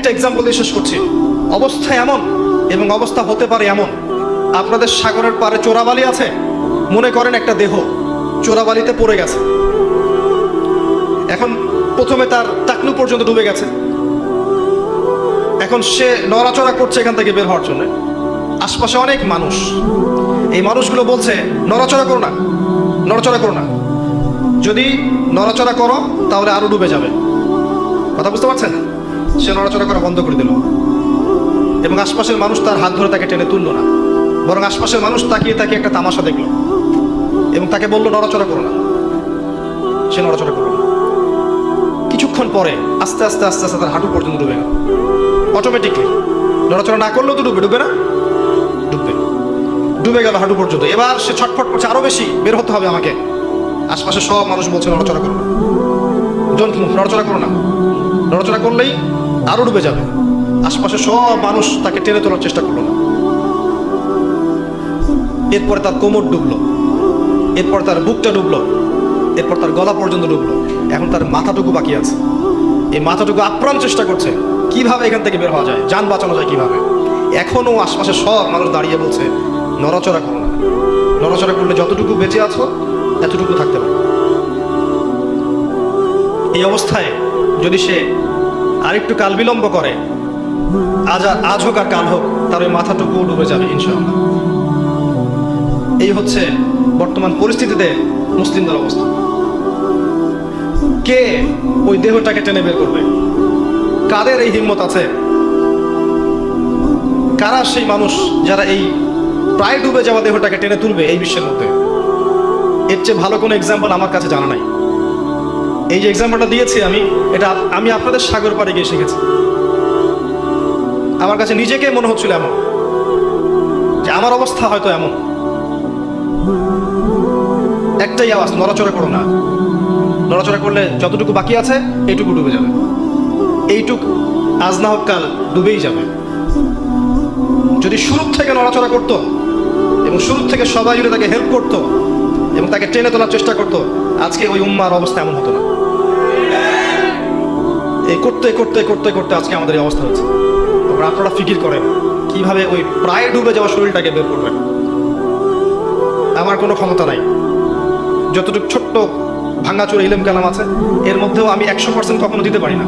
একটা এক্সাম্পল দিয়ে শেষ করছি। অবস্থা এমন এবং অবস্থা হতে পারে এমন। আপনাদের সাগরের পারে চোরাবালি আছে? মনে করেন একটা দেহ, চোরাবালিতে পড়ে গেছে। এখন প্রথমে তার টাকলু পর্যন্ত ডুবে গেছে। এখন সে নড়াচড়া করছে এখান থেকে বের হওয়ার জন্য। আশপাশে অনেক মানুষ। এই মানুষগুলো বলছে, নড়াচড়া করো না, নড়াচড়া করো না। যদি নড়াচড়া করো, তাহলে আরও ডুবে যাবে। কথা বুঝতে পারছেন? সে নড়াচড়া করা বন্ধ করে দিল। এবং আশপাশের মানুষ তার হাত ধরে তাকে টেনে তুললো না। বরং আশপাশের মানুষ তাকিয়ে তাকে একটা তামাশা দেখল এবং তাকে বলল, নড়াচড়া করো না। সে নড়াচড়া করল কিছুক্ষণ পরে আস্তে আস্তে আস্তে আস্তে তার হাঁটু পর্যন্ত ডুবে গেল। অটোমেটিকলি নড়াচড়া না করলেও তো ডুবে ডুবে না? ডুববে। ডুবে গেল হাঁটু পর্যন্ত। এবার সে ছটফট করছে, আরও বেশি, বের হতে হবে আমাকে। আশপাশে সব মানুষ বলছে, নড়াচড়া করো না। ডোন্ট মুভ নড়াচড়া করো না। নড়াচড়া করলেই আরও ডুবে যাবে। আশপাশে সব মানুষ তাকে টেনে তোলার চেষ্টা করল না। এরপরে তার কোমর ডুবলো। এরপর তার বুকটা ডুবলো। এরপর তার গলা পর্যন্ত ডুবলো। এখন তার মাথাটুকু বাকি আছে। এই মাথাটুকু আপ্রাণ চেষ্টা করছে। কীভাবে এখান থেকে বের হওয়া যায়? যান বাঁচানো যায় কীভাবে? এখনও আশপাশে সব মানুষ দাঁড়িয়ে বলছে, নড়াচড়া করো না। নড়াচড়া করলে যতটুকু বেঁচে আছো, এতটুকু থাকতে পারো। এই অবস্থায় যদি সে আরেকটু কাল বিলম্ব করে। আজ আর আজ হোক আর কাল হোক, তার ওই মাথাটুকু ডুবে যাবে, ইনশাআল্লাহ। এই হচ্ছে বর্তমান পরিস্থিতিতে মুসলিমদের অবস্থা। কে ওই দেহটাকে টেনে বের করবে? কাদের এই হিম্মত আছে? কারা সেই মানুষ যারা এই প্রায় ডুবে যাওয়া দেহটাকে টেনে তুলবে এই বিশ্বের মধ্যে? এর চেয়ে ভালো কোনো এক্সাম্পল আমার কাছে জানা নাই। এই যে এক্সাম্পলটা দিয়েছি আমি, এটা আমি আপনাদের সাগর পাড়ে গিয়ে শিখেছি। আমার কাছে নিজেকে মনে হচ্ছিল এমন, যে আমার অবস্থা হয়তো এমন। একটাই আওয়াজ, নড়াচড়া করো না। নড়াচড়া করলে যতটুকু বাকি আছে, এইটুকু ডুবে যাবে। এইটুক আজ না হোক কাল ডুবেই যাবে। যদি শুরু থেকে নড়াচড়া করতো, এবং শুরু থেকে সবাই যদি তাকে হেল্প করতো, এবং তাকে টেনে তোলার চেষ্টা করতো, আজকে ওই উম্মার অবস্থা এমন হতো না। এই করতে করতে করতে করতে আজকে আমাদের এই অবস্থা হচ্ছে। তারপর আপনারা ফিকির করেন, কীভাবে ওই প্রায় ডুবে যাওয়া শরীরটাকে বের করবেন। আমার কোনো ক্ষমতা নাই। যতটুকু ছোট্ট ভাঙ্গাচুর ইলেম কালাম আছে, এর মধ্যেও আমি একশো পার্সেন্ট কখনো দিতে পারি না।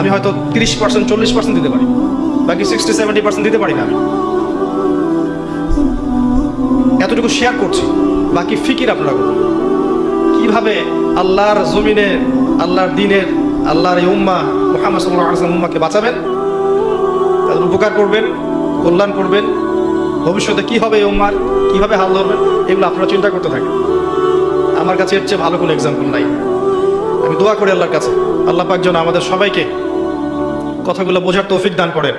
আমি হয়তো তিরিশ পার্সেন্ট চল্লিশ পার্সেন্ট দিতে পারি। বাকি সিক্সটি সেভেন্টি পার্সেন্ট দিতে পারি না আমি। এতটুকু শেয়ার করছি, বাকি ফিকির আপনারা করুন। কীভাবে আল্লাহর জমিনে, আল্লাহর দিনের আল্লাহর এই উম্মা মোহাম্মদ সাল্লাহ উম্মাকে বাঁচাবেন, তাদের উপকার করবেন, কল্যাণ করবেন। ভবিষ্যতে কি হবে এই উম্মার, কীভাবে হাল ধরবেন, এগুলো আপনারা চিন্তা করতে থাকেন। আমার কাছে এর চেয়ে ভালো কোনো এক্সাম্পল নাই। আমি দোয়া করি আল্লাহর কাছে। আল্লাহ পাক যেন আমাদের সবাইকে কথাগুলো বোঝার তৌফিক দান করেন।